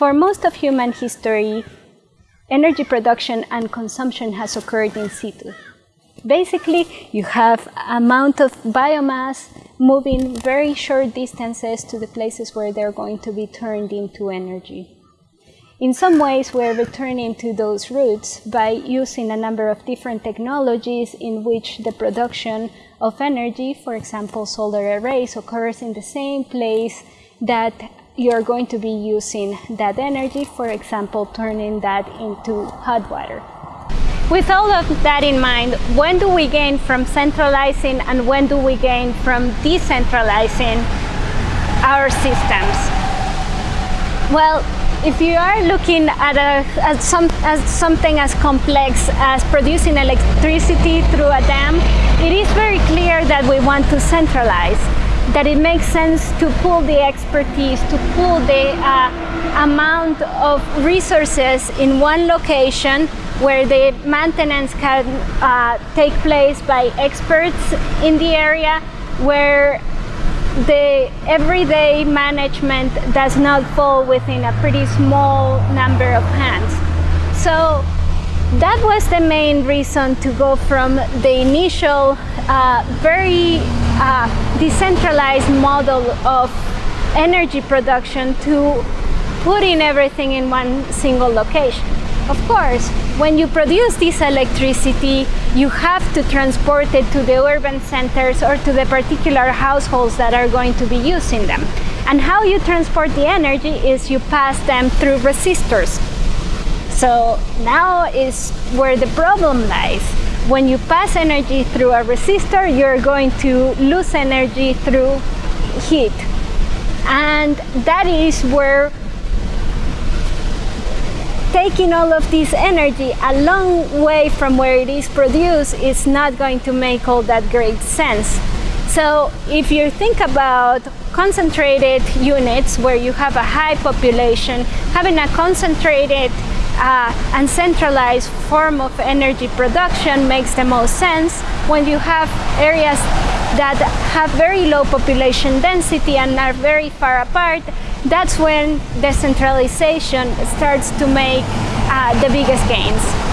For most of human history, energy production and consumption has occurred in situ. Basically, you have amount of biomass moving very short distances to the places where they're going to be turned into energy. In some ways, we're returning to those roots by using a number of different technologies in which the production of energy, for example, solar arrays, occurs in the same place that you're going to be using that energy, for example, turning that into hot water. With all of that in mind, when do we gain from centralizing and when do we gain from decentralizing our systems? Well, if you are looking at, a, at, some, at something as complex as producing electricity through a dam, it is very clear that we want to centralize, that it makes sense to pool the expertise, to pool the uh, amount of resources in one location where the maintenance can uh, take place by experts in the area, where the everyday management does not fall within a pretty small number of hands. So that was the main reason to go from the initial uh, very uh, decentralized model of energy production to putting everything in one single location. Of course, when you produce this electricity, you have to transport it to the urban centers or to the particular households that are going to be using them. And how you transport the energy is you pass them through resistors. So now is where the problem lies. When you pass energy through a resistor, you're going to lose energy through heat. And that is where taking all of this energy a long way from where it is produced is not going to make all that great sense. So if you think about concentrated units where you have a high population, having a concentrated uh, and centralized form of energy production makes the most sense when you have areas that have very low population density and are very far apart that's when decentralization starts to make uh, the biggest gains.